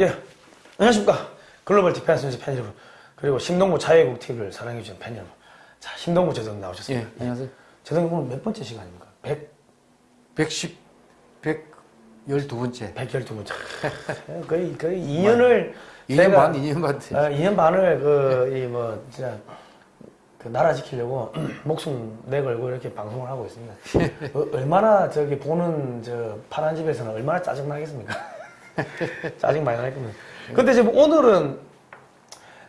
예, 안녕하십니까. Global Defense News 팬 여러분, 그리고 신동구 자유국 TV를 사랑해주신 팬 여러분. 자, 신동구 재정 나오셨습니다. 예, 안녕하세요. 재정 오늘 몇 번째 시간입니까? 100, 110, 112번째. 112번째. 거의, 거의 2년을. 2년 반, 2년 반. 돼. 2년 반을 그, 이 뭐, 진짜, 그 나라 지키려고 목숨 내걸고 이렇게 방송을 하고 있습니다. 어, 얼마나 저기 보는 저 파란 집에서는 얼마나 짜증나겠습니까? 짜증 많이 날 겁니다. 근데 지금 오늘은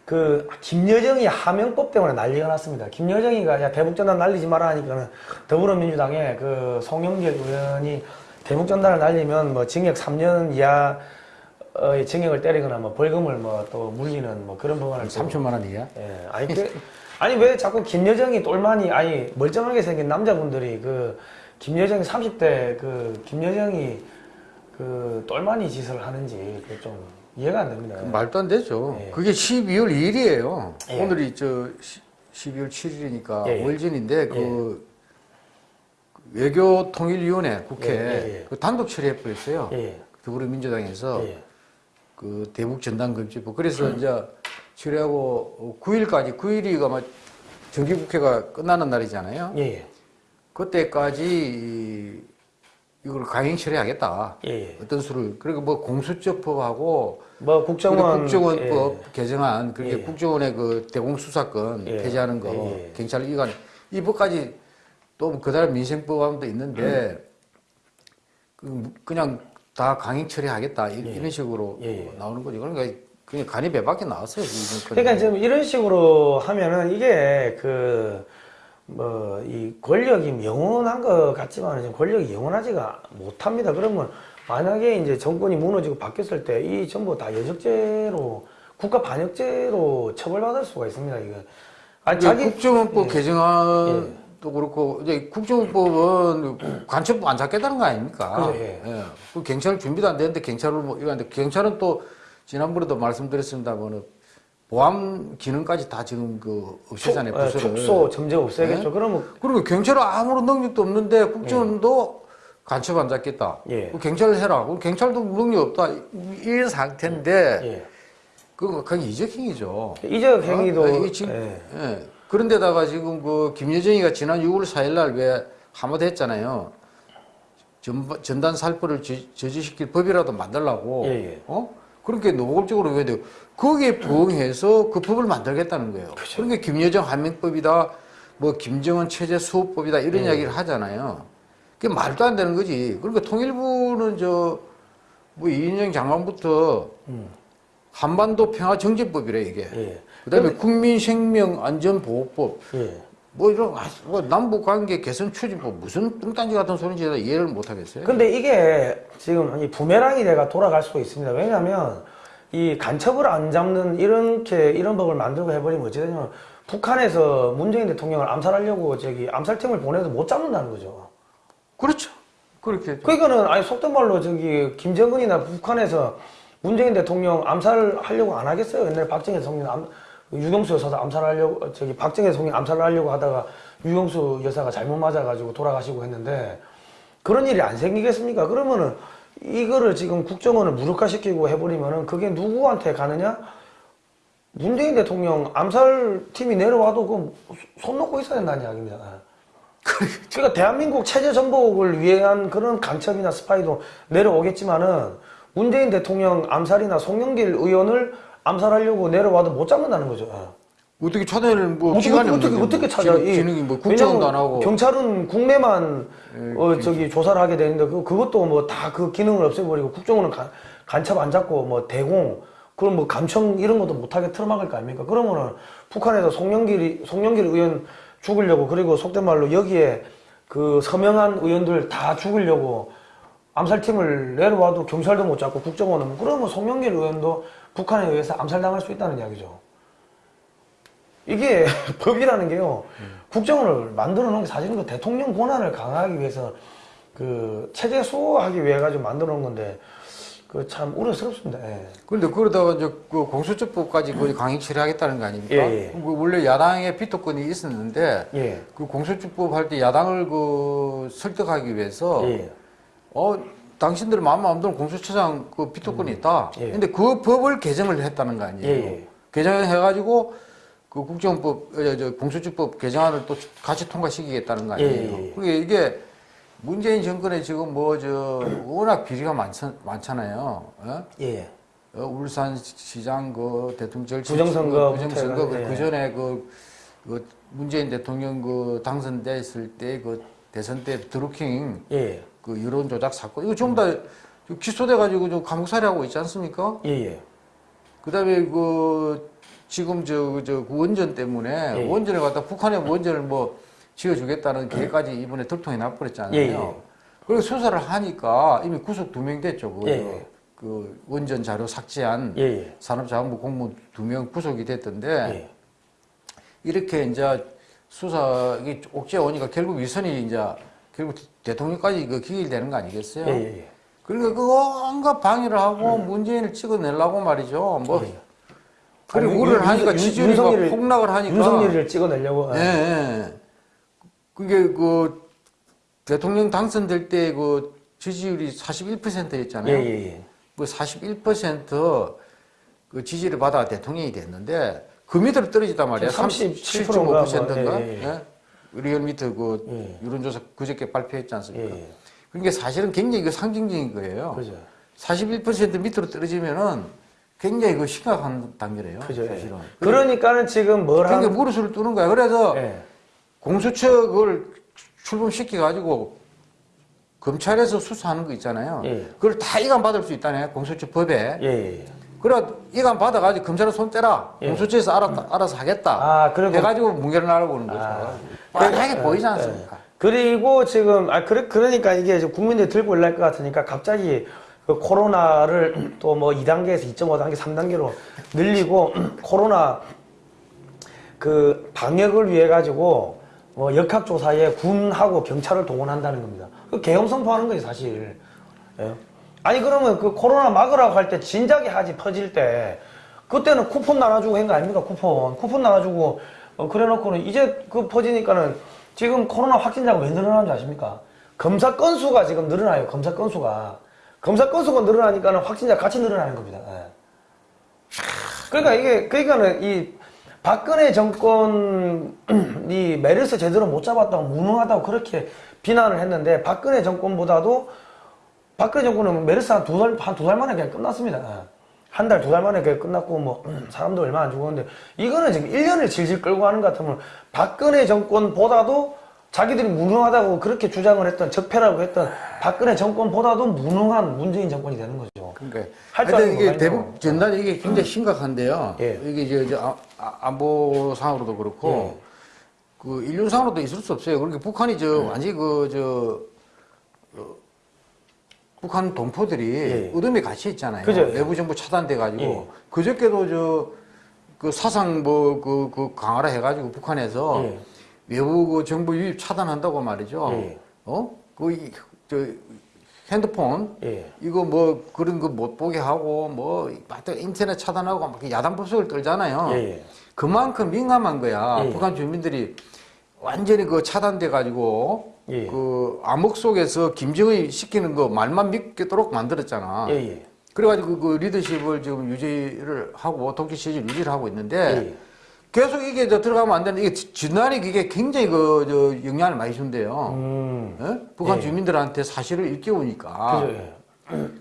그 김여정이 하명법 때문에 난리가 났습니다. 김여정이가 야 대북전단 날리지 마라 하니까는 더불어민주당의 그 송영길 의원이 대북전단을 날리면 뭐 징역 3년 이하의 징역을 때리거나 뭐 벌금을 뭐 또 물리는 뭐 그런 법안을 또 3천만 원 이하? 예, 아니 그, 아니 왜 자꾸 김여정이 똘마니 아니 멀쩡하게 생긴 남자분들이 그 김여정이 30대 그 김여정이 그 똘마니 짓을 하는지 좀 이해가 안 됩니다. 말도 안 되죠. 예. 그게 12월 2일이에요. 예. 오늘이 저 12월 7일이니까 예, 예. 5일 전인데 그 외교통일위원회 국회 예, 예, 예. 그 단독 처리해 버렸어요. 예, 더불어민주당에서 예, 그 대북 전단 금지법. 그래서 이제 처리하고 9일까지 9일이가 막 정기국회가 끝나는 날이잖아요. 예, 예, 그때까지 이- 이걸 강행 처리 하겠다. 예, 예. 어떤 수를 그리고 뭐 공수처법하고 뭐 국정원 국정원법 예, 개정안 그렇게 예. 국정원의 그 대공수사권 예. 폐지하는 거 예, 예. 경찰 이관 이 법까지 또 그다음 민생법안도 있는데 그 그냥 다 강행 처리하겠다 이- 예. 이런 식으로. 나오는 거죠. 그러니까 그냥 간이 배밖에 나왔어요. 그러니까 지금 이런 식으로 하면은 이게 그 뭐 이 권력이 영원한 것 같지만 지금 권력이 영원하지가 못합니다. 그러면 만약에 이제 정권이 무너지고 바뀌었을 때 이 전부 다 여적죄로 국가 반역죄로 처벌받을 수가 있습니다. 이거 아니 자기 국정원법 예. 개정안도 그렇고 이제 국정원법은 간첩 안 잡겠다는 거 아닙니까? 그죠, 예. 그 경찰 준비도 안 되는데 경찰을 뭐 이거 하는데 경찰은 또 지난번에도 말씀드렸습니다만은 보안 기능까지 다 지금 그 예, 부서를. 축소 점제 없애겠죠. 그러면 그리고 경찰은 아무런 능력도 없는데 국정원도 간첩 안 잡겠다. 예. 그 경찰을 해라. 그 경찰도 능력 없다. 이 상태인데 예. 그거 그냥 이적행위죠. 이적 행위도 어? 지금, 예. 예. 그런데다가 지금 그 김여정이가 지난 6월 4일 날 왜 한마디 했잖아요. 전, 전단 살포를 저, 저지시킬 법이라도 만들라고. 예, 예. 어? 그렇게 노골적으로 왜 돼요? 거기에 부응해서 그 법을 만들겠다는 거예요. 그렇죠. 그러니까 김여정 한명법이다, 뭐 김정은 체제 수호법이다 이런 예. 이야기를 하잖아요. 그게 말도 안 되는 거지. 그러니까 통일부는 저, 뭐 이인영 장관부터 음. 한반도 평화 정제법이래 이게. 예. 그다음에 국민생명안전보호법 예. 뭐 이런 아, 뭐 남북 관계 개선 추진법 무슨 뚱딴지 같은 소리인지 다 이해를 못 하겠어요. 근데 이게 지금 이 부메랑이 내가 돌아갈 수도 있습니다. 왜냐하면 이 간첩을 안 잡는 이렇게 이런 법을 만들고 해버리면 어찌 되냐면 북한에서 문재인 대통령을 암살하려고 저기 암살팀을 보내도 못 잡는다는 거죠. 그렇죠. 그렇게 그러니까는 아니 속된 말로 저기 김정은이나 북한에서 문재인 대통령 암살하려고 안 하겠어요. 옛날에 박정희 대통령 암, 유경수 여사도 암살하려고 저기 박정희 대통령 암살을 하려고 하다가 유경수 여사가 잘못 맞아가지고 돌아가시고 했는데 그런 일이 안 생기겠습니까? 그러면은 이거를 지금 국정원을 무력화시키고 해버리면은 그게 누구한테 가느냐? 문재인 대통령 암살팀이 내려와도 그손 놓고 있어야 된다는 이야기입니다. 그러니까 대한민국 체제 전복을 위한 그런 간첩이나 스파이도 내려오겠지만은 문재인 대통령 암살이나 송영길 의원을 암살하려고 내려와도 못 잡는다는 거죠. 어떻게 찾아낼 뭐 어떻게 어떻게 없는데 어떻게 뭐 찾아? 기능- 이- 기능이 뭐 국정원도 안 하고 경찰은 국내만 예, 어, 저기 조사를 하게 되는데 그 그것도 뭐 다 그 기능을 없애버리고 국정원은 간, 간첩 안 잡고 뭐 대공 그럼 뭐 감청 이런 것도 못하게 틀어막을 거 아닙니까? 그러면은 북한에서 송영길이 송영길 의원 죽으려고 그리고 속된 말로 여기에 그 서명한 의원들 다 죽으려고 암살팀을 내려와도 경찰도 못 잡고 국정원은 그러면 송영길 의원도 북한에 의해서 암살당할 수 있다는 이야기죠. 이게 법이라는 게요. 국정원을 만들어 놓은 게 사실은 그 대통령 권한을 강화하기 위해서 그 체제 수호하기 위해 가지고 만들어 놓은 건데 그 참 우려스럽습니다. 예. 그런데 그러다가 이제 그 공수처법까지 거의 강행 처리하겠다는 거 아닙니까? 예, 예. 그 원래 야당의 비토권이 있었는데 예. 그 공수처법 할 때 야당을 그 설득하기 위해서 예. 어 당신들 마음 마음대로 공수처장 그 비토권이 있다. 예. 근데 그 법을 개정을 했다는 거 아니에요. 예, 예. 개정해가지고 그 국정법, 어, 저 공수처법 개정안을 또 같이 통과시키겠다는 거 아니에요. 예, 예, 예. 그게 이게 문재인 정권에 지금 뭐 저 워낙 비리가 많잖, 많잖아요. 어? 예. 어, 울산시장 그 대통령 절차 부정선거 부정선거 부터 해가- 그 전에 그, 그 문재인 대통령 그 당선됐을 때 그 대선 때 드루킹 예. 그 여론 조작 사건 이거 전부 다 기소돼 가지고 좀 감옥 살이하고 있지 않습니까? 예, 예. 그다음에 그 지금 저 저 원전 때문에 예. 원전을 갖다 북한의 원전을 뭐 지어주겠다는 계획까지 이번에 들통에 나버렸잖아요. 예, 예. 그리고 수사를 하니까 이미 구속 두 명 됐죠. 그, 예, 예. 그 원전 자료 삭제한 예, 예. 산업자원부 공무원 두 명 구속이 됐던데 예. 이렇게 이제 수사가 옥죄어 오니까 결국 위선이 이제 결국 대통령까지 그 기일되는 거 아니겠어요? 예, 예, 예. 그러니까 그 온갖 방해를 하고 문재인을 찍어내려고 말이죠. 뭐 예. 그리고 아니, 우를 윤- 하니까 윤- 지지율이 폭락을 하니까 윤석열을 찍어내려고. 예, 예. 그게 그 대통령 당선될 때 그 지지율이 41%였잖아요. 예, 예, 예. 그 41%그 지지를 받아 대통령이 됐는데 그 밑으로 떨어지단 말이에요. 37% 인가 37.5%인가? 예, 예. 리얼미터 그 예. 여론조사 그저께 발표했지 예, 않습니까? 예. 그러니까 사실은 굉장히 그 상징적인 거예요. 그죠. 41% 밑으로 떨어지면은 굉장히 그 심각한 단계래요. 그죠. 예. 사실은. 그러니까는 지금 뭘 그러니까 하는. 무릎을 뜨는 거야. 그래서 예. 공수처 그걸 출범시켜 가지고 검찰에서 수사하는 거 있잖아요. 예. 그걸 다 이관 받을 수 있다네. 공수처 법에. 예, 예. 그래 이관 받아 가지고 검찰은 손 떼라. 예. 공수처에서 알아, 알아서 하겠다. 아, 그리고- 해가지고 무게를 나르고 오는 거죠. 아. 뻔하게 보이지 예. 않습니까? 그리고 지금 아 그래 그러니까 이게 국민들이 들고 올랄 것 같으니까 갑자기 그 코로나를 또 뭐 2단계에서 2.5단계, 3단계로 늘리고 코로나 그 방역을 위해 가지고 뭐 역학조사에 군하고 경찰을 동원한다는 겁니다. 그 계엄 선포하는 거지 사실. 예? 아니 그러면 그 코로나 막으라고 할 때 진작에 하지 퍼질 때 그때는 쿠폰 나눠주고 한 거 아닙니까 쿠폰 쿠폰 나눠주고 어, 그래놓고는 이제 그 퍼지니까는 지금 코로나 확진자가 왜 늘어나는 줄 아십니까? 검사 건수가 지금 늘어나요 검사 건수가 검사 건수가 늘어나니까는 확진자 같이 늘어나는 겁니다. 예. 그러니까 이게 그러니까는 이 박근혜 정권이 메르스 제대로 못 잡았다고 무능하다고 그렇게 비난을 했는데 박근혜 정권보다도 박근혜 정권은 메르스 한 두 달, 한 두 달 만에 그냥 끝났습니다. 한 달, 두 달 만에 그냥 끝났고, 뭐, 사람도 얼마 안 죽었는데, 이거는 지금 1년을 질질 끌고 하는 것 같으면, 박근혜 정권보다도 자기들이 무능하다고 그렇게 주장을 했던, 적폐라고 했던 박근혜 정권보다도 무능한 문재인 정권이 되는 거죠. 그러니까 하여튼 이게 거 대북 전단이 이게 굉장히 심각한데요. 예. 이게 이제 저 아- 아- 안보상으로도 그렇고 예. 그 인류상으로도 있을 수 없어요. 그러니까 북한이 저 완전히 그 저 북한 동포들이 예. 어둠에 갇혀 있잖아요. 그죠. 외부 정보 차단돼 가지고 예. 그저께도 저 그 사상 뭐그 그 강화를 해가지고 북한에서 예. 외부 그 정보 유입 차단한다고 말이죠. 예. 어? 그 저 핸드폰 예. 이거 뭐 그런 거 못 보게 하고 뭐 하여튼 인터넷 차단하고 막 야단 법석을 떨잖아요. 예, 예. 그만큼 민감한 거야. 예. 북한 주민들이 완전히 그 차단돼 가지고 예. 그 암흑 속에서 김정은이 시키는 거 말만 믿겠도록 만들었잖아. 예, 예. 그래가지고 그 리더십을 지금 유지를 하고 독재 시절 유지를 하고 있는데 예. 계속 이게 저 들어가면 안 되는데 이게 진단이 이게 굉장히 그 저 영향을 많이 준대요. 음. 예? 북한 예. 주민들한테 사실을 일깨우니까. 그죠, 예.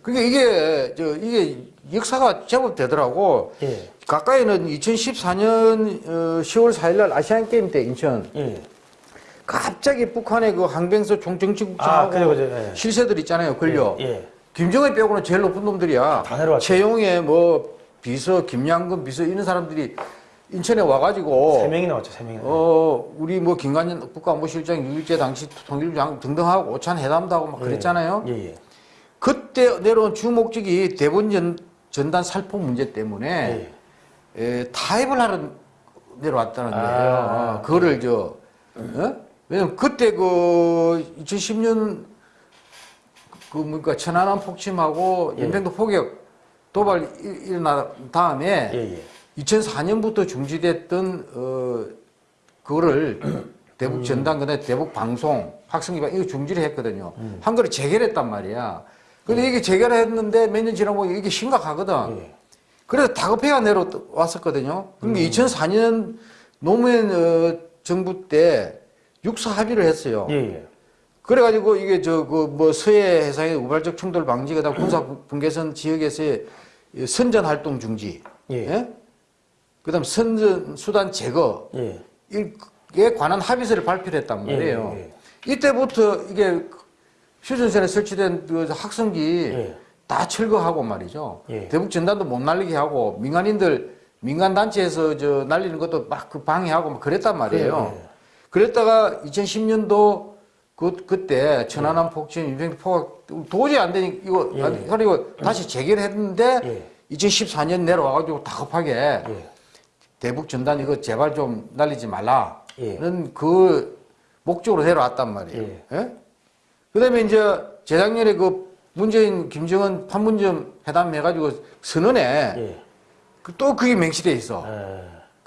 그게 이게 저 이게 역사가 제법 되더라고. 예. 가까이는 2014년 10월 4일 날 아시안 게임 때 인천 예. 갑자기 북한의 그 항병서 총정치국장하고 아, 그죠, 그죠. 예. 실세들 있잖아요. 걸려. 예. 예. 김정은 빼고는 제일 높은 놈들이야. 최용의 뭐 비서, 김양근 비서 이런 사람들이 인천에 와가지고 세 명이 나왔죠, 세 명이. 어 우리 뭐 김관진 국가안보실장 유일제 당시 통일부장 등등하고 오찬 회담도 하고 막 그랬잖아요. 예, 예. 그때 내려온 주 목적이 대본 전, 전단 살포 문제 때문에 예. 에, 타협을 하러 내려왔다는 아, 거예요. 어, 그거를 저, 어? 왜냐면 그때 그 2010년 그 뭔가 천안함 폭침하고 예. 연평도 포격 도발 일- 일어난 다음에 예, 예. 2004년부터 중지됐던 어 그거를 대북 전당 그다음에 대북 방송 학생기반 이거 중지를 했거든요. 한 거를 재결했단 말이야. 근데 이게 재결했는데 몇 년 지나고 이게 심각하거든. 예. 그래서 다급해가 내려왔었거든요. 그러니까 2004년 노무현 어, 정부 때 육사 합의를 했어요. 예, 예. 그래가지고 이게 저 그 뭐 서해 해상의 우발적 충돌 방지가 다 군사 분계선 지역에서의 이 선전 활동 중지, 예. 그다음 선전 수단 제거 예. 이에 관한 합의서를 발표를 했단 말이에요. 예, 예. 이때부터 이게 휴전선에 설치된 그 학성기 예. 다 철거하고 말이죠. 예. 대북 전단도 못 날리게 하고 민간인들 민간 단체에서 저 날리는 것도 막 그 방해하고 막 그랬단 말이에요. 예, 예. 그랬다가 2010년도 그 그때 천안함 폭진, 유병 포각 도저히 안 되니 이거 예. 안- 그리고 다시 재개했는데 예. 2014년 내려와가지고 다급하게 예. 대북 전단 이거 제발 좀 날리지 말라는 예. 그 목적으로 내려왔단 말이에요. 예. 예? 그다음에 이제 재작년에 그 문재인 김정은 판문점 회담 해가지고 선언에 예. 그또 그게 명시돼 있어.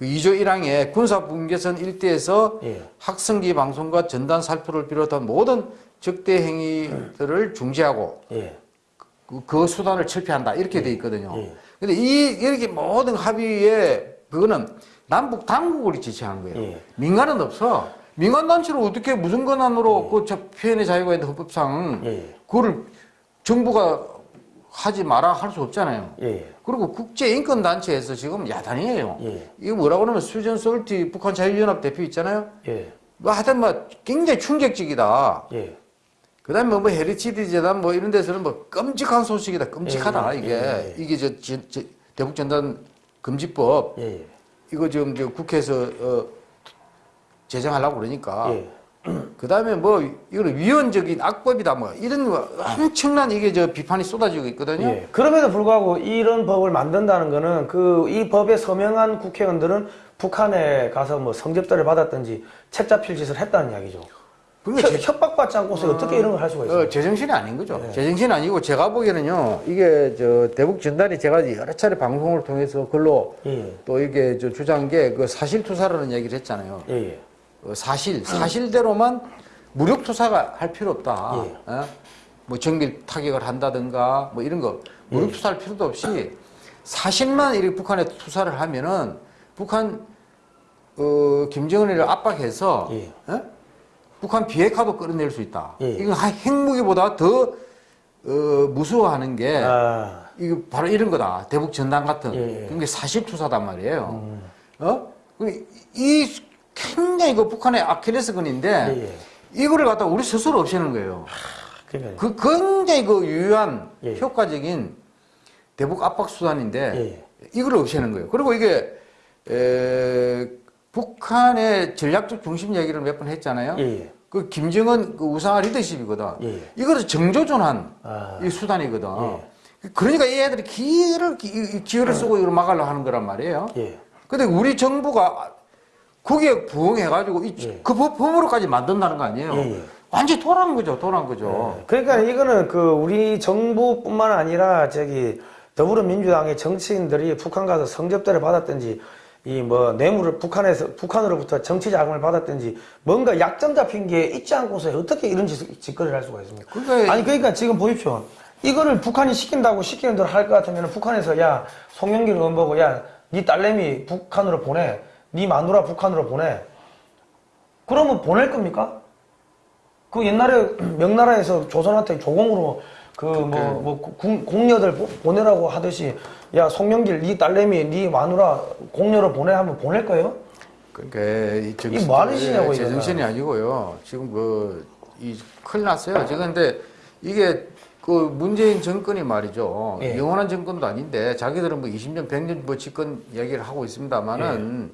예. 그 2조 1항에 군사 분계선 일대에서 예. 학성기 방송과 전단 살포를 비롯한 모든 적대 행위들을 중지하고 예. 그, 그 수단을 철폐한다 이렇게 돼 있거든요. 예. 근데 이 이렇게 모든 합의에 그거는 남북 당국을 지시한 거예요. 예. 민간은 없어. 민간 단체로 어떻게 무슨 권한으로 그저 표현의 자유가 있는 헌법상 예. 그거를 정부가 하지 마라 할 수 없잖아요. 예. 그리고 국제 인권 단체에서 지금 야단이에요. 예. 이거 뭐라고 하면 수전 솔티 북한 자유연합 대표 있잖아요. 예. 뭐 하여튼 뭐 굉장히 충격적이다. 예. 그 다음에 뭐 헤리치드 재단 뭐 이런 데서는 뭐 끔찍한 소식이다. 끔찍하다 예, 예, 이게 예, 예. 이게 저, 저, 저 대북 전단 금지법 예. 예. 이거 지금 저 국회에서 어, 제정하려고 그러니까 예. 그 다음에 뭐 이거는 위헌적인 악법이다 뭐 이런 거 엄청난 이게 저 비판이 쏟아지고 있거든요. 예. 그럼에도 불구하고 이런 법을 만든다는 거는 그 이 법에 서명한 국회의원들은 북한에 가서 뭐 성접대를 받았든지 책 잡힐 짓을 했다는 이야기죠. 협- 협박받지 않고서 어떻게 이런 걸 할 수가 있어요? 어, 제정신이 아닌 거죠. 네. 제정신이 아니고 제가 보기에는요, 이게 저 대북 전단이 제가 여러 차례 방송을 통해서 글로 예. 또 이게 저 주장한 게 그 사실 투사라는 얘기를 했잖아요. 예. 예. 어, 사실, 사실대로만 무력 투사가 할 필요 없다. 예. 어? 뭐 정밀 타격을 한다든가 뭐 이런 거 예. 무력 투사할 필요도 없이 사실만 이렇게 북한에 투사를 하면은 북한 어, 김정은을 압박해서 예. 어? 북한 비핵화도 끌어낼 수 있다. 예. 이건 하- 핵무기보다 더 어, 무서워하는 게 아. 이거 바로 이런 거다. 대북 전단 같은. 예, 음. 예. 그게 사실 투사단 말이에요. 어? 그이 굉장히 그 북한의 아킬레스건인데 예. 예. 이거를 갖다 우리 스스로 없애는 거예요. 그러니까 그 굉장히 그 유효한 예. 효과적인 대북 압박 수단인데 예. 이걸 없애는 거예요. 그리고 이게 에, 북한의 전략적 중심 얘기를 몇 번 했잖아요. 예. 예. 그 김정은 그 우상화 리더십이거든. 예, 예. 이거를 정조준한 아. 이 수단이거든. 예. 그러니까 이 애들이 기회를 기회를 쓰고 이걸 막으려 하는 거란 말이에요. 예. 근데 우리 정부가 거기에 부응해가지고 이- 예. 그 법, 법으로까지 만든다는 거 아니에요. 예, 예. 완전 히 돌아간 거죠, 돌아간 거죠. 그러니까 이거는 그 우리 정부뿐만 아니라 저기 더불어민주당의 정치인들이 북한 가서 성접대를 받았든지 이 뭐 뇌물을 북한에서 북한으로부터 정치 자금을 받았든지 뭔가 약점 잡힌 게 있지 않고서 어떻게 이런 짓, 짓거리를 할 수가 있습니까? 그러니까 아니 그러니까 지금 보십시오. 이거를 북한이 시킨다고 시키는 대로 할 것 같으면 북한에서 야 송영길 의원 보고 야네 딸내미 북한으로 보내 네 마누라 북한으로 보내 그러면 보낼 겁니까? 그 옛날에 명나라에서 조선한테 조공으로 그 뭐뭐 공녀들 보- 보내라고 하듯이 야 송영길 네 딸내미 네 마누라 공녀로 보내 하면 보낼 거예요? 그러니까 이 정신, 뭐 하는 짓이냐고, 제. 정신이 아니고요. 지금 그, 이, 큰일 났어요. 지금 근데 이게 그 문재인 정권이 말이죠. 예. 영원한 정권도 아닌데 자기들은 뭐 20년, 100년 뭐 집권 이야기를 하고 있습니다만은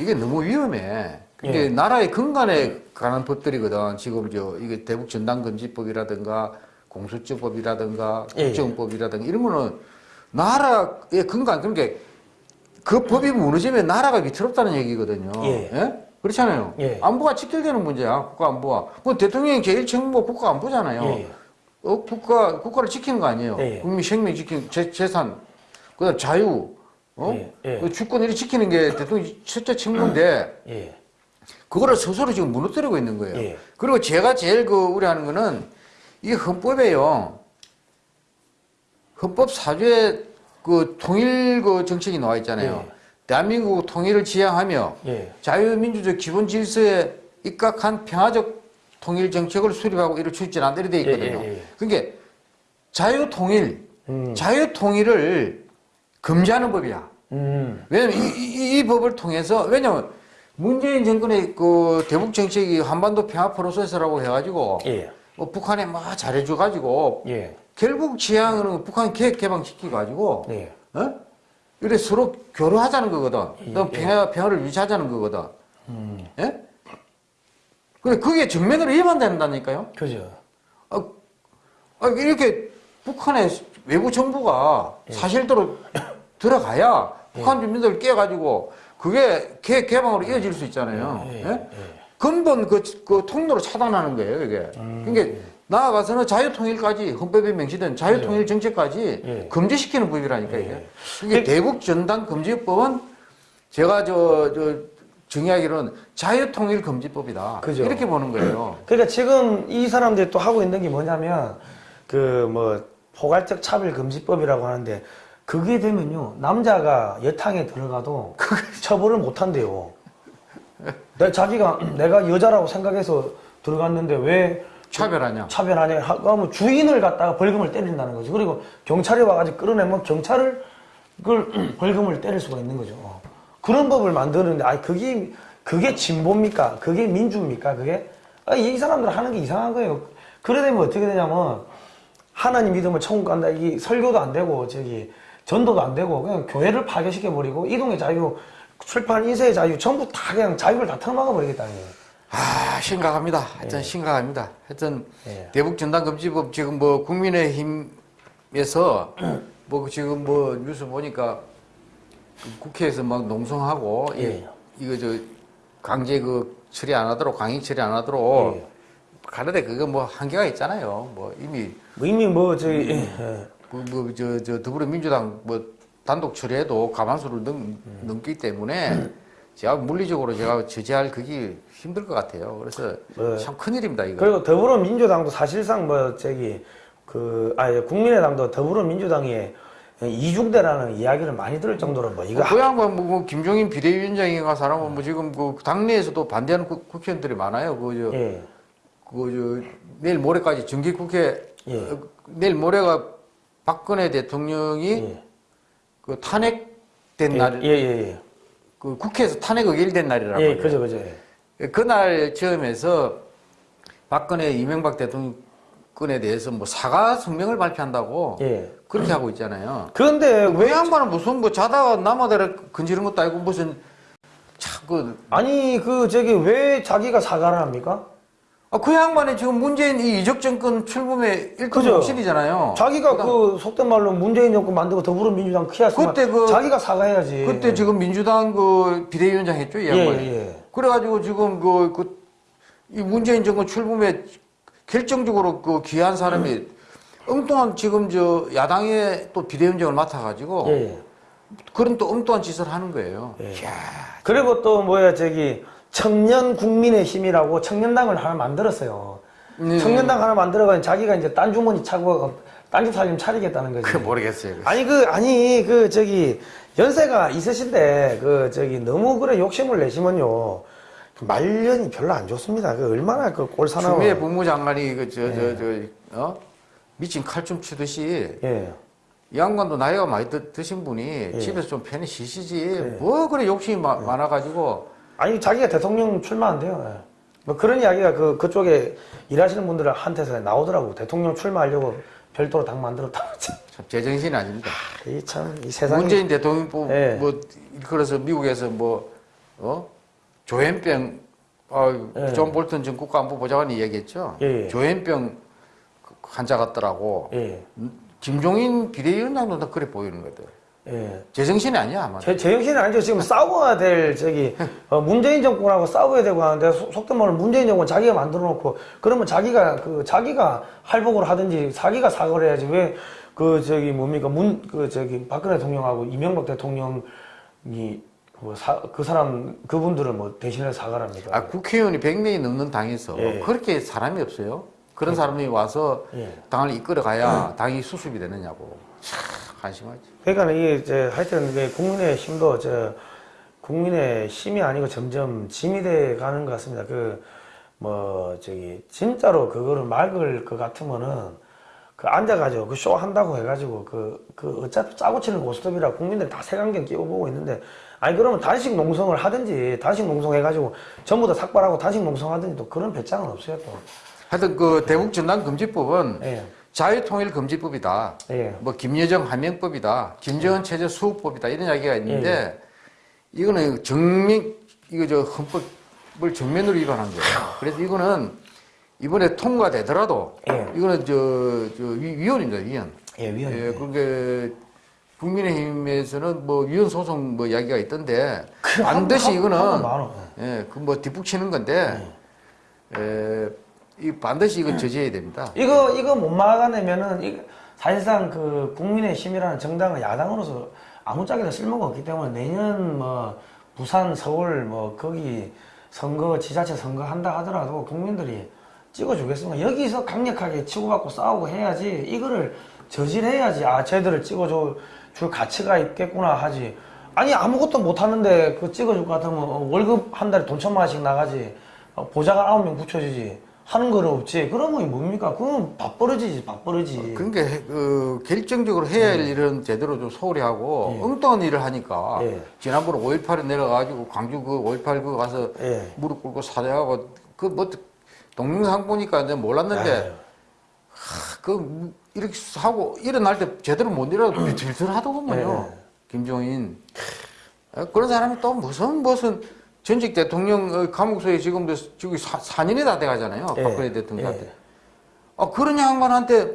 이게 너무 위험해. 근데 예. 나라의 근간에 관한 법들이거든. 지금 저 이게 대북 전당금지법이라든가 공수처법이라든가 예. 국정법이라든가 이런 거는 나라의 근간 그러니까 그 법이 무너지면 나라가 위태롭다는 얘기거든요. 예. 그렇잖아요. 예. 안보가 직결되는 문제야. 국가 안보가. 그 대통령이 제일 책무가 국가 안보잖아요. 예. 어, 국가 국가를 지키는 거 아니에요. 예. 국민 생명 지키는 재, 재산, 그다음 자유, 어, 예. 예. 그 주권 이렇게 지키는 게 대통령 첫째 책무인데 예. 그거를 스스로 지금 무너뜨리고 있는 거예요. 예. 그리고 제가 제일 그 우려하는 거는 이 헌법에요. 헌법 사조에 그 통일 그 정책이 나와 있잖아요. 예. 대한민국 통일을 지향하며 예. 자유민주적 기본 질서에 입각한 평화적 통일 정책을 수립하고 이를 추진한다 이렇게 돼 있거든요. 그러니까 자유 통일, 음. 자유 통일을 금지하는 법이야. 음. 왜냐면 이, 이- 이 법을 통해서 왜냐면 문재인 정권의 그 대북 정책이 한반도 평화 프로세스라고 해가지고 예. 뭐 북한에 막 잘해줘가지고 예. 결국 지향은 북한 개혁 개방시키가지고 예. 어? 이래 서로 교류하자는 거거든. 예, 너 평화 평화를 유지하자는 거거든. 음. 예? 근데 그게 정면으로 위반된다니까요. 그죠. 아, 아, 이렇게 북한의 외부 정부가 예. 사실대로 들어가야 북한 주민들 깨가지고 그게 개, 개방으로 이어질 수 있잖아요. 예, 예? 예. 근본 그, 그 통로를 차단하는 거예요, 이게. 음. 그러니까 나아가서는 자유통일까지 헌법에 명시된 자유통일 정책까지 예. 금지시키는 법이라니까 이게. 예. 이게 대북 전단 금지법은 제가 저, 저 정의하기로는 자유통일 금지법이다. 그죠. 이렇게 보는 거예요. 그러니까 지금 이 사람들이 또 하고 있는 게 뭐냐면 그 뭐 포괄적 차별 금지법이라고 하는데 그게 되면요 남자가 여탕에 들어가도 처벌을 못 한대요. 내 자기가 내가 여자라고 생각해서 들어갔는데 왜 차별하냐? 차별하냐 하면 주인을 갖다가 벌금을 때린다는 거죠. 그리고 경찰이 와가지고 끌어내면 경찰을 그걸 벌금을 때릴 수가 있는 거죠. 그런 법을 만드는데 아니 그게 그게 진보입니까? 그게 민주입니까? 그게 아, 이 사람들 하는 게 이상한 거예요. 그래 되면 어떻게 되냐면 하나님 믿으면 천국 간다. 이 설교도 안 되고 저기 전도도 안 되고 그냥 교회를 파괴시켜 버리고 이동의 자유, 출판 인쇄의 자유 전부 다 그냥 자유를 다 털막아 버리겠다는 거예요. 아, 심각합니다. 하여튼 심각합니다. 하여튼 예. 대북 전단 금지법 지금 뭐 국민의힘에서 뭐 지금 뭐 뉴스 보니까 그 국회에서 막 농성하고 이- 예. 이거 저 강제 그 처리 안 하도록 강의 처리 안 하도록 예. 가는데 그거 뭐 한계가 있잖아요. 뭐 이미 뭐 이미 뭐 저기 예. 뭐저 저 더불어민주당 뭐 단독 처리해도 가만수를 넘, 넘기 때문에 제가 물리적으로 제가 저지할 그게 힘들 것 같아요. 그래서 네. 참 큰일입니다 이거. 그리고 더불어민주당도 사실상 뭐 저기 그 아니 국민의당도 더불어민주당이 이중대라는 이야기를 많이 들을 정도로 뭐 이거 그 양반 뭐, 뭐 김종인 비대위원장인가 사람은 뭐 지금 그 당내에서도 반대하는 국- 국회의원들이 많아요. 그저 예. 그저 내일 모레까지 정기 국회 예. 어, 내일 모레가 박근혜 대통령이 예. 그 탄핵된 예, 날, 예, 예, 그 국회에서 탄핵 의결된 날이라고. 예. 예. 그죠, 그죠. 예. 그날 처음에서 박근혜 이명박 대통령에 대해서 뭐 사과 성명을 발표한다고 예. 그렇게 하고 있잖아요. 그런데 왜왜 양반은 무슨 뭐 자다가 남아대라 건지는 것도 아니고 무슨 참그 아니 그 저기 왜 자기가 사과를 합니까? 아, 그 양반이 지금 문재인 이 이적 정권 출범의 일등 그죠. 목실이잖아요. 자기가 그 속된 말로 문재인 정권 만들고 더불어민주당 키웠으면 그때 그- 자기가 사과해야지. 그때 지금 민주당 그 비대위원장 했죠, 이 예, 양반이. 예. 그래가지고 지금 그, 그, 이 문재인 정권 출범에 결정적으로 그 귀한 사람이 엉뚱한 지금 저 야당의 또 비대위원장을 맡아가지고 예, 예. 그런 또 엉뚱한 짓을 하는 거예요. 예. 이야, 그리고 또 뭐야 저기 청년 국민의 힘이라고 청년당을 하나 만들었어요. 네. 청년당 하나 만들어가지고 자기가 이제 딴 주머니 차고 딴집 살림 차리겠다는 거지. 그 모르겠어요. 그거. 아니 그 아니 그 저기 연세가 있으신데 그 저기 너무 그래 욕심을 내시면요 그 말년이 별로 안 좋습니다. 그 얼마나 그 꼴사나워. 추미애 법무장관이 그 저 저저어 미친 칼춤 추듯이 예. 이 양반도 나이가 많이 드, 드신 분이 예. 집에서 좀 편히 쉬시지 뭐 그래 욕심이 마- 많아가지고 아니 자기가 대통령 출마한대요. 예. 뭐 그런 이야기가 그 그쪽에 일하시는 분들한테서 나오더라고. 대통령 출마하려고 별도로 당 만들었다. 참 제정신이 아닙니다. 이참 이 세상에 문재인 대통령 뭐, 예. 뭐 그래서 미국에서 뭐 어? 조현병 어, 예. 존 볼턴 전 국가안보 보좌관이 얘기했죠. 예, 예. 조현병 그 환자 같더라고. 예. 김종인 비대위원장도 다 그래 보이는 거들. 예. 제정신이 아니야 아마. 제, 제정신이 아니죠. 지금 싸워야 될, 저기, 어, 문재인 정권하고 싸워야 되고 하는데, 속- 속된 말로 문재인 정권 자기가 만들어 놓고, 그러면 자기가, 그, 자기가 할복을 하든지, 자기가 사과를 해야지. 왜, 그, 저기, 뭡니까, 문, 그, 저기, 박근혜 대통령하고 이명박 대통령이, 뭐, 사, 그 사람, 그분들은 뭐, 대신에 사과를 합니까? 아 국회의원이 100명이 넘는 당에서 예. 그렇게 사람이 없어요. 그런 사람이 와서 예. 당을 이끌어 가야 당이 수습이 되느냐고 참 한심하지. 그러니까 이게 이제 하여튼 국민의 힘도 저 국민의 힘이 아니고 점점 짐이 돼 가는 것 같습니다. 그 뭐 저기 진짜로 그거를 막을 것 같으면은 그 앉아가지고 그 쇼 한다고 해가지고 그, 그 어차피 짜고 치는 고스톱이라 국민들이 다 색안경 끼고 보고 있는데 아니 그러면 단식 농성을 하든지 단식 농성 해가지고 전부 다 삭발하고 단식 농성 하든지 또 그런 배짱은 없어요 또. 하여튼 그 대북 전단 금지법은 예. 자유통일 금지법이다. 예. 뭐 김여정 한명법이다. 김정은 체제 수호법이다. 이런 이야기가 있는데 이거는 정민 이거 저 헌법을 정면으로 위반한 거예요. 그래서 이거는 이번에 통과되더라도 예. 이거는 저, 저 위- 위헌입니다. 위헌. 예, 위헌. 예, 그게 국민의힘에서는 뭐 위헌 소송 뭐 이야기가 있던데 그 반드시 한- 이거는. 예, 그 뭐 뒷북 치는 건데 에, 이 반드시 이거 저지해야 됩니다. 이거 이거 못 막아내면은 이 사실상 그 국민의 힘이라는 정당은 야당으로서 아무짝에도 쓸모가 없기 때문에 내년 뭐 부산, 서울 뭐 거기 선거 지자체 선거 한다 하더라도 국민들이 찍어주겠습니다. 여기서 강력하게 치고받고 싸우고 해야지 이거를 저질해야지 아 쟤들을 찍어줘 줄 가치가 있겠구나 하지. 아니 아무것도 못 하는데 그 찍어줄 것 같으면 어, 월급 한 달에 돈 천만 원씩 나가지 어, 보좌관 아홉 명 붙여주지 하는 거는 없지. 그러면 뭡니까? 그건 밥버릇이지 밥버릇이. 그러니까 해- 그 결정적으로 해야 할 일은 제대로 좀 소홀히 하고 예. 엉뚱한 일을 하니까 예. 지난번에 5.18에 내려가지고 광주 그 5.18그 가서 예. 무릎 꿇고 사죄하고 그 뭐 동영상 보니까 내가 몰랐는데 아유. 그 이렇게 하고 일어날 때 제대로 못 일어나도 비틀비틀하더군요. 예. 김종인 아, 그런 사람이 또 무슨 무슨 전직 대통령 어, 감옥소에 지금도 지금 4, 년이다 돼가잖아요. 예. 박근혜 대통령한테. 예. 아 그런 양반한테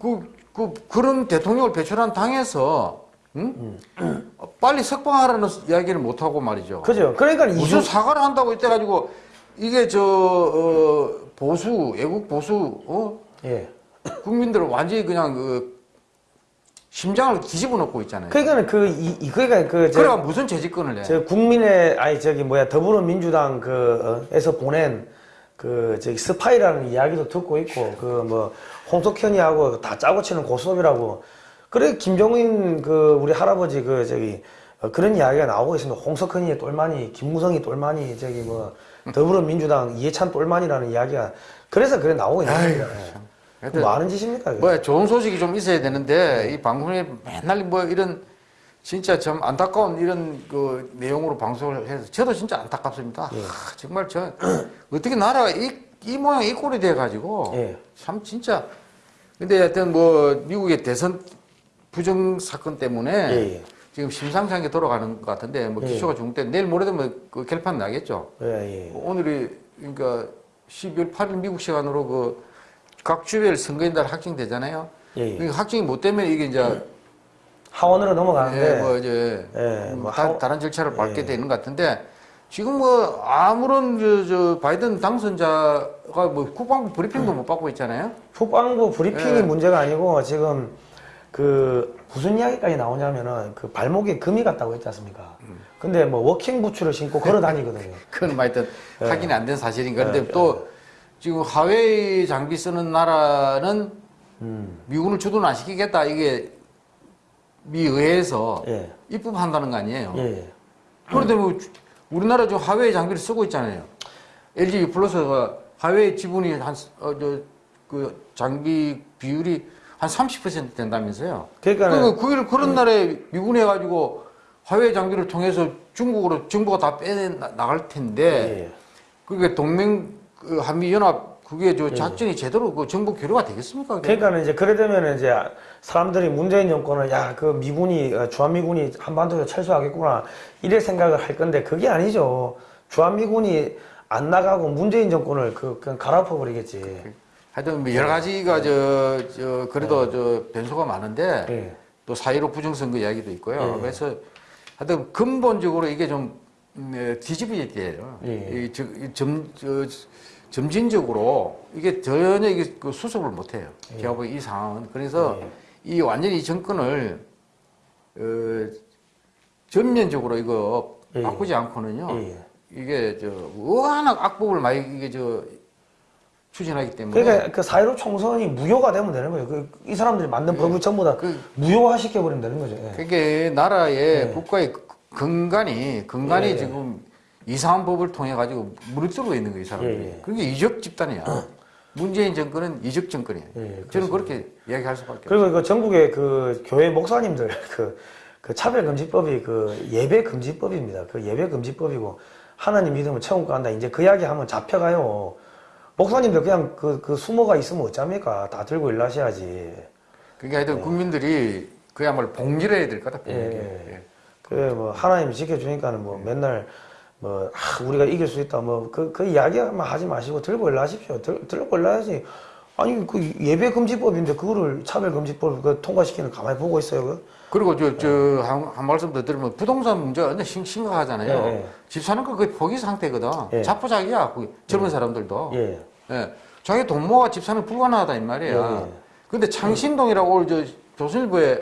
그, 그 그런 대통령을 배출한 당에서 응? 어, 빨리 석방하라는 이야기를 못 하고 말이죠. 그죠. 그러니까 무슨 이수 사과를 한다고 이때 가지고 이게 저 어, 보수 애국 보수 어? 예. 국민들을 완전히 그냥 그 심장을 뒤집어 놓고 있잖아요. 그러니까 그 이 이- 그러니까 그저 그래가 무슨 재집권을 해? 저 국민의 아니 저기 뭐야 더불어민주당 그에서 보낸 그 저기 스파이라는 이야기도 듣고 있고 그 뭐 홍석현이하고 다 짜고 치는 고스톱이라고 그래 김종인 그 우리 할아버지 그 저기 어, 그런 이야기가 나오고 있습니다. 홍석현이 똘마니, 김무성이 똘마니, 저기 뭐 더불어민주당 이해찬 똘마니라는 이야기가 그래서 그래 나오고 있는. 예. 하 여튼 뭐 하는 짓입니까? 뭐야 좋은 소식이 좀 있어야 되는데 이 방송에 맨날 뭐 이런 진짜 좀 안타까운 이런 그 내용으로 방송을 해서 저도 진짜 안타깝습니다. 예. 아, 정말 저 어떻게 나라가 이, 이 모양 이 꼴이 돼 가지고 예. 참 진짜 근데 하여튼 뭐 미국의 대선 부정 사건 때문에 예, 예. 지금 심상치 않게 돌아가는 것 같은데 뭐 예. 기소가 중대 내일 모레 되면 그 결판 나겠죠. 오늘이 그러니까 12월 8일 미국 시간으로 그 각 주별 선거인 날 확정되잖아요. 예, 예. 그러니까 확정이 못 되면 이게 이제 하원으로 넘어가는데 예, 뭐 이제 예, 뭐 다, 하원- 다른 절차를 밟게 예. 되는 것 같은데 지금 뭐 아무런 저, 저 바이든 당선자가 뭐 국방부 브리핑도 못 받고 있잖아요. 국방부 브리핑이 예. 문제가 아니고 지금 그 무슨 이야기까지 나오냐면은 그 발목에 금이 갔다고 했지 않습니까? 근데 뭐 walking boots를 신고 걸어 다니거든요. 그건 뭐 하여튼 예. 확인이 안 된 사실인 그런데 또 지금 화웨이 장비 쓰는 나라는 음. 미군을 주둔 안 시키겠다 이게 미 의회에서 예. 입법한다는 거 아니에요. 예. 그런데 뭐 주- 우리나라 지금 화웨이 장비를 쓰고 있잖아요. LG 플러스가 화웨이 지분이 한 어 저 그 장비 비율이 한 30% 된다면서요. 그러니까는- 그 그걸 그런 날에 미군이 해가지고 하웨이 장비를 통해서 중국으로 정보가 다 빼내 나- 나갈 텐데 예. 그게 동맹 그 한미 연합 그게 저 작전이 제대로 그 정보 교류가 되겠습니까? 그러니까 이제 그래 되면 이제 사람들이 문재인 정권은 야 그 미군이 어, 주한미군이 한반도에 철수하겠구나 이래 생각을 할 건데 그게 아니죠. 주한미군이 안 나가고 문재인 정권을 그 그냥 갈아엎어 버리겠지. 하여튼 뭐 여러 가지가 저, 저 그래도 저 변수가 많은데 예. 또 사이로 부정선거 이야기도 있고요. 예. 그래서 하여튼 근본적으로 이게 좀 음, 에, 뒤집어야 돼요. 예. 이, 저, 이 점, 저, 점진적으로 이게 전혀 이게 그 수습을 못 해요. 예. 제가 보기 이 상황은. 그래서 이 완전히 이 정권을 어, 전면적으로 이거 예. 바꾸지 않고는요. 예. 이게 저 워낙 악법을 많이 이게 저 추진하기 때문에 그러니까 그4.15 총선이 무효가 되면 되는 거예요. 그, 이 사람들이 만든 법을 전부 다 그- 무효화 시켜버리면 되는 거죠. 예. 그게 나라의 국가의 근간이 근간이 예, 예. 지금 이상한 법을 통해 가지고 무르뜨고 있는 거예요, 이 사람들이. 예, 예. 그게 이적 집단이야. 문재인 정권은 이적 정권이에요. 예, 저는 그렇게 이야기할 수밖에 없어요. 그리고 그 전국의 그 교회 목사님들 그, 그 차별 금지법이 그 예배 금지법입니다. 그 예배 금지법이고 하나님 믿으면 천국 간다. 이제 그 이야기 하면 잡혀가요. 목사님들 그냥 그, 그 숨어가 있으면 어쩝니까? 다 들고 일하셔야지. 그게 하여튼 국민들이 그야말로 봉기를 해야 될 거다, 봉기. 예. 예. 그래 뭐 하나님이 지켜주니까는 뭐 맨날 뭐 아, 우리가 이길 수 있다 뭐그 그 이야기만 하지 마시고 들고 일하십시오. 들, 들고 일하야지. 아니 그 예배 금지법인데 그거를 차별 금지법 그 통과시키는 거 가만히 보고 있어요. 그? 그리고 저, 저, 한, 한 말씀 더 드리면 부동산 문제가 완전 심, 심각하잖아요. 예, 예. 집 사는 거 거의 포기 상태거든. 예. 자포자기야, 그 젊은 사람들도. 예. 예. 자기 돈 모아 집 사는 거 불가능하다, 이 말이야. 예, 예. 근데 창신동이라고 오늘 저 조선일보에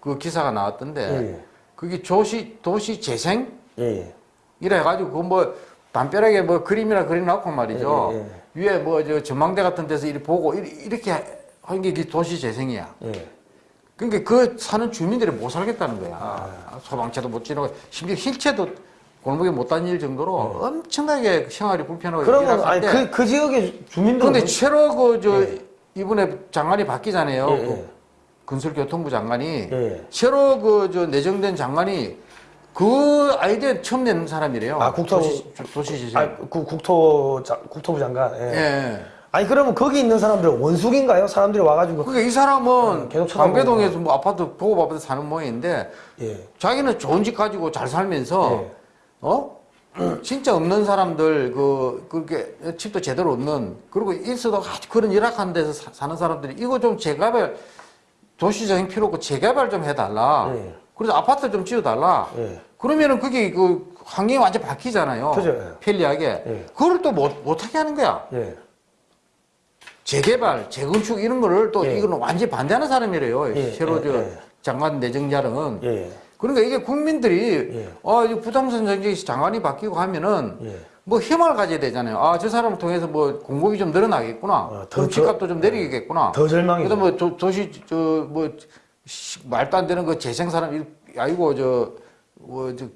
그 기사가 나왔던데, 예. 그게 조시, 도시 재생? 예. 예. 이래 가지고 그뭐 담벼락에 뭐 그림이나 그려놓고 말이죠. 예, 예, 위에 뭐 저 전망대 같은 데서 이렇게 보고 이렇게, 이렇게 하는 게 도시 재생이야. 예. 그러니까 그 사는 주민들이 못 살겠다는 거야. 소방차도 못 지나고 심지어 힐체도 골목에 못 다닐 정도로 엄청나게 생활이 불편하고 네. 그러면 아니 그 그 지역의 주민들은 그런데 뭐- 최로 그저 이번에 장관이 바뀌잖아요. 예, 그 예. 건설교통부 장관이 예. 새로 그 저 내정된 장관이 그 아이디어 처음 낸 사람이래요. 아, 국토부- 도시, 도시재생. 아, 그 국토 자, 국토부 장관. 예. 예. 아니 그러면 거기 있는 사람들은 원숙인가요? 사람들이 와가지고 그러니까 이 사람은 어, 계속 쳐다보고. 광배동에서 뭐 아파트 보고 아파트 사는 모양인데 예. 자기는 좋은 집 가지고 잘 살면서 예. 어 진짜 없는 사람들 그 그렇게 집도 제대로 없는 그리고 있어도 아주 그런 열악한 데서 사, 사는 사람들이 이거 좀 재개발 도시적인 필요 없고 재개발 좀 해달라. 예. 그래서 아파트 좀 지어달라. 예. 그러면은 그게 그 환경이 완전 바뀌잖아요. 그죠, 예. 편리하게. 예. 그걸 또 못, 못하게 하는 거야. 예. 재개발, 재건축 이런 거를 또 예. 이거는 완전히 반대하는 사람이래요. 예, 새로 예, 저 예. 장관 내정자는. 예. 그러니까 이게 국민들이 예. 어, 이 부동산 정책이 장관이 바뀌고 하면은 예. 뭐 희망을 가져야 되잖아요. 아, 저 사람을 통해서 뭐 공급이 좀 늘어나겠구나. 어, 더 집값도 좀 내리겠구나. 더 절망이죠. 그다음 뭐 도, 도시 저 뭐 말도 안 되는 그 재생 사람 이- 아이고 저뭐저그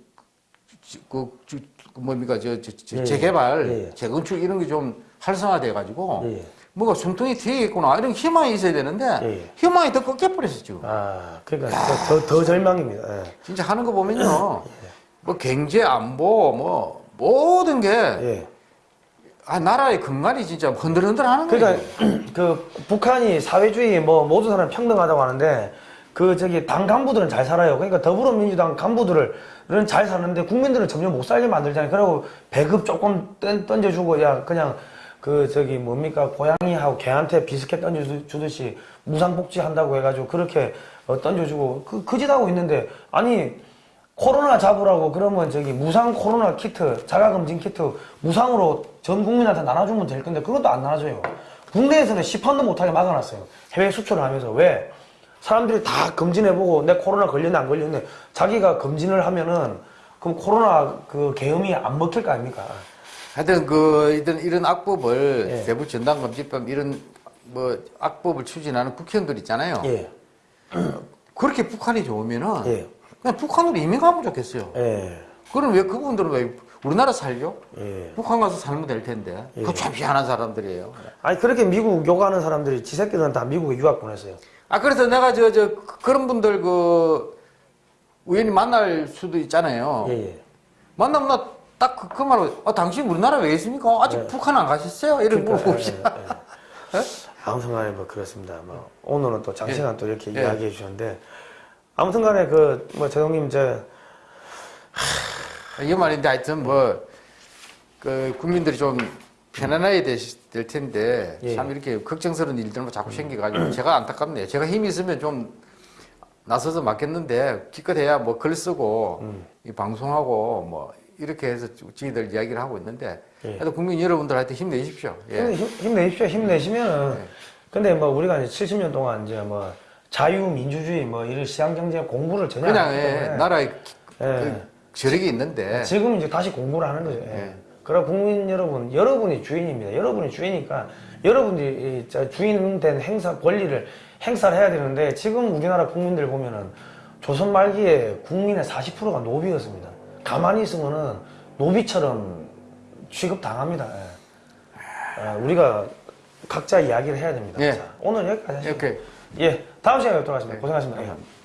뭡니까 저, 저, 저 예, 재개발, 예, 예. 재건축 이런 게 좀 활성화돼 가지고 예. 뭔가 숨통이 트이겠구나 이런 희망이 있어야 되는데 예. 희망이 더 꺾여 버렸어 지금. 아, 그러니까 더, 더, 더 절망입니다. 예. 진짜 하는 거 보면요. 뭐 경제 안보 뭐 모든 게 예. 아, 나라의 근간이 진짜 흔들흔들 하는 거예요. 그러니까 그 북한이 사회주의 뭐 모든 사람 평등하다고 하는데 그 저기 당 간부들은 잘 살아요. 그러니까 더불어민주당 간부들은 잘 사는데 국민들은 점점 못 살게 만들잖아요. 그리고 배급 조금 던- 던져주고 야 그냥 그 저기 뭡니까 고양이하고 개한테 비스켓 던져주듯이 무상복지 한다고 해가지고 그렇게 어, 던져주고 그 그 짓 하고 있는데 아니 코로나 잡으라고 그러면 저기 무상 코로나 키트, 자가검진 키트 무상으로 전 국민한테 나눠주면 될 건데 그것도 안 나눠줘요. 국내에서는 시판도 못하게 막아놨어요. 해외 수출을 하면서 왜? 사람들이 다 검진해보고 내 코로나 걸렸네 안 걸렸네 자기가 검진을 하면은 그럼 코로나 그 계엄이 안 먹힐 거 아닙니까? 하여튼 그 이런 이런 악법을 예. 세부 전담검지법 이런 뭐 악법을 추진하는 국회의원들 있잖아요. 예, 그렇게 북한이 좋으면은 예, 그냥 북한으로 이민 가면 좋겠어요. 예, 그럼 왜 그분들은 왜 우리나라 살려? 예. 북한 가서 살면 될 텐데. 그거 참 희한한 사람들이에요. 아니 그렇게 미국 요구하는 사람들이 지 새끼들은 다 미국에 유학 보냈어요. 아 그래서 내가 저 저 그런 분들 그 우연히 만날 수도 있잖아요. 예, 예. 만나면 나 딱 그 그 말로 아 당신 우리나라 왜 있습니까? 아직 북한 안 가셨어요? 이렇게 물어보고 예. 예, 예. 아무튼간에 뭐 그렇습니다. 뭐 오늘은 또 장시간 또 이렇게 예. 이야기해 주셨는데 아무튼 간에 그 뭐 재동님 저이 말인데 하여튼 뭐, 그, 국민들이 좀 편안해야 될, 될 텐데, 예. 참 이렇게 걱정스러운 일들만 자꾸 생겨가지고, 제가 안타깝네요. 제가 힘이 있으면 좀 나서서 맞겠는데, 기껏 해야 뭐 글 쓰고, 음. 이 방송하고, 뭐, 이렇게 해서 저희들 이야기를 하고 있는데, 예. 하여튼 국민 여러분들 하여튼 힘내십시오. 예. 힘, 힘 내십시오. 힘내시면은 근데 뭐 우리가 이제 70년 동안 이제 뭐 자유민주주의 뭐 이런 시장경제 공부를 전혀 안 그냥, 예, 나라에 예. 그 저력이 있는데, 지금 이제 다시 공부를 하는 거죠. 예. 예. 그러나 국민 여러분, 여러분이 주인입니다. 여러분이 주인이니까 여러분들이 주인된 행사 권리를 행사를 해야 되는데 지금 우리나라 국민들 보면은 조선 말기에 국민의 40%가 노비였습니다. 가만히 있으면은 노비처럼 취급 당합니다. 예. 아, 우리가 각자 이야기를 해야 됩니다. 예. 자, 오늘 여기까지 하시죠. 예, 다음 시간에 뵙도록 하겠습니다. 고생하셨습니다. 예.